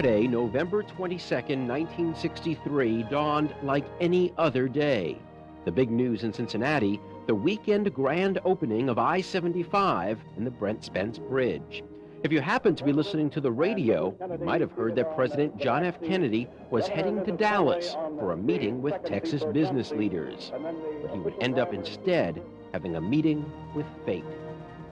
Friday, November 22, 1963, dawned like any other day. The big news in Cincinnati, the weekend grand opening of I-75 and the Brent Spence Bridge. If you happen to be listening to the radio, you might have heard that President John F. Kennedy was heading to Dallas for a meeting with Texas business leaders. But he would end up instead having a meeting with fate.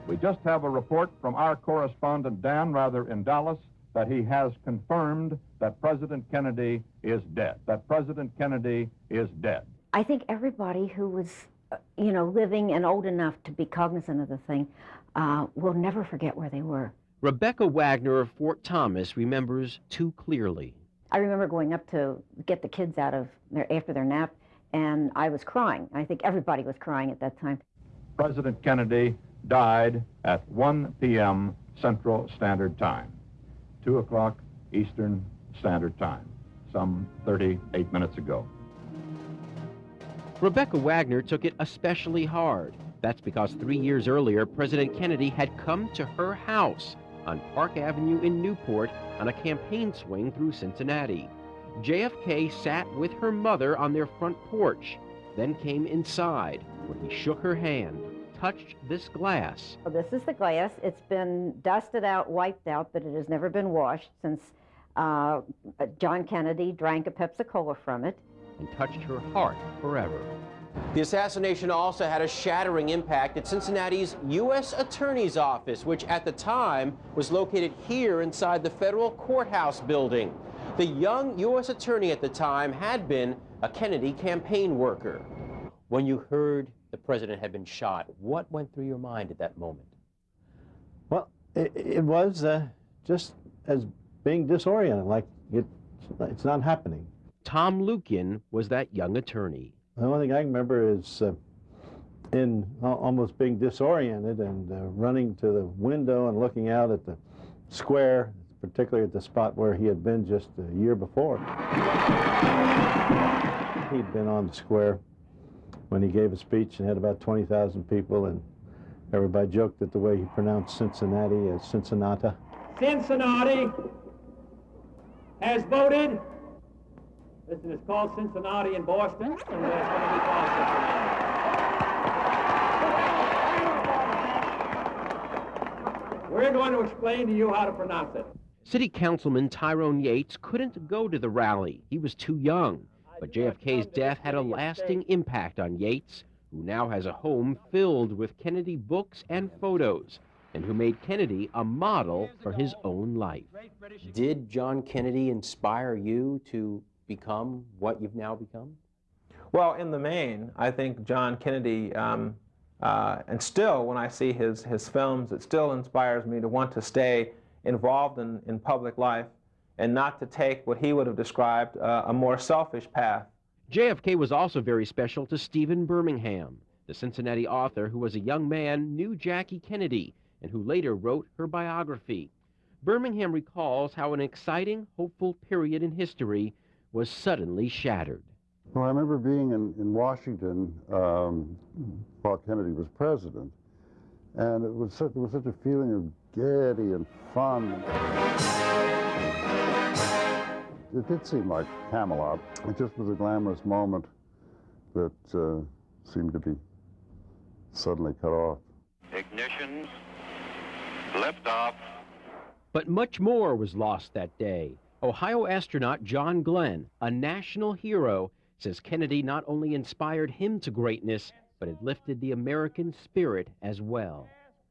We just have a report from our correspondent Dan Rather in Dallas that he has confirmed that President Kennedy is dead, that President Kennedy is dead. I think everybody who was, uh, you know, living and old enough to be cognizant of the thing uh, will never forget where they were. Rebecca Wagner of Fort Thomas remembers too clearly. I remember going up to get the kids out of their, after their nap, and I was crying. I think everybody was crying at that time. President Kennedy died at 1 p.m. Central Standard Time, 2 o'clock Eastern Standard Time, some 38 minutes ago. Rebecca Wagner took it especially hard. That's because three years earlier, President Kennedy had come to her house on Park Avenue in Newport on a campaign swing through Cincinnati. JFK sat with her mother on their front porch, then came inside where he shook her hand, touched this glass. Well, this is the glass. It's been dusted out, wiped out, but it has never been washed since uh, John Kennedy drank a Pepsi Cola from it. And touched her heart forever. The assassination also had a shattering impact at Cincinnati's U.S. Attorney's Office, which at the time was located here inside the federal courthouse building. The young U.S. Attorney at the time had been a Kennedy campaign worker. When you heard the president had been shot, what went through your mind at that moment? Well, it, it was uh, just as being disoriented, like it, it's not happening. Tom Luken was that young attorney. The only thing I remember is uh, in almost being disoriented and uh, running to the window and looking out at the square, particularly at the spot where he had been just a year before. He'd been on the square when he gave a speech and had about 20,000 people, and everybody joked at the way he pronounced Cincinnati as Cincinnati. Cincinnati has voted Listen, it's called Cincinnati in Boston, and it's going to be called Cincinnati. We're going to explain to you how to pronounce it. City Councilman Tyrone Yates couldn't go to the rally. He was too young. But JFK's death had a lasting impact on Yates, who now has a home filled with Kennedy books and photos, and who made Kennedy a model for his own life. Did John Kennedy inspire you to become what you've now become? Well, in the main, I think John Kennedy, um, uh, and still when I see his, his films, it still inspires me to want to stay involved in, in public life and not to take what he would have described uh, a more selfish path. JFK was also very special to Stephen Birmingham, the Cincinnati author who was a young man, knew Jackie Kennedy, and who later wrote her biography. Birmingham recalls how an exciting, hopeful period in history was suddenly shattered. Well, I remember being in, in Washington um, while Kennedy was president, and it was, such, it was such a feeling of gaiety and fun. It did seem like Camelot. It just was a glamorous moment that uh, seemed to be suddenly cut off. Ignition, liftoff. But much more was lost that day. Ohio astronaut John Glenn, a national hero, says Kennedy not only inspired him to greatness, but it lifted the American spirit as well.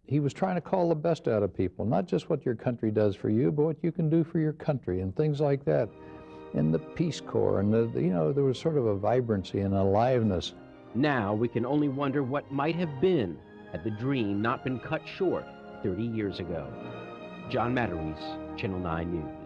He was trying to call the best out of people, not just what your country does for you, but what you can do for your country and things like that. And the Peace Corps, and the, you know, there was sort of a vibrancy and aliveness. Now we can only wonder what might have been had the dream not been cut short 30 years ago. John Matarese, Channel 9 News.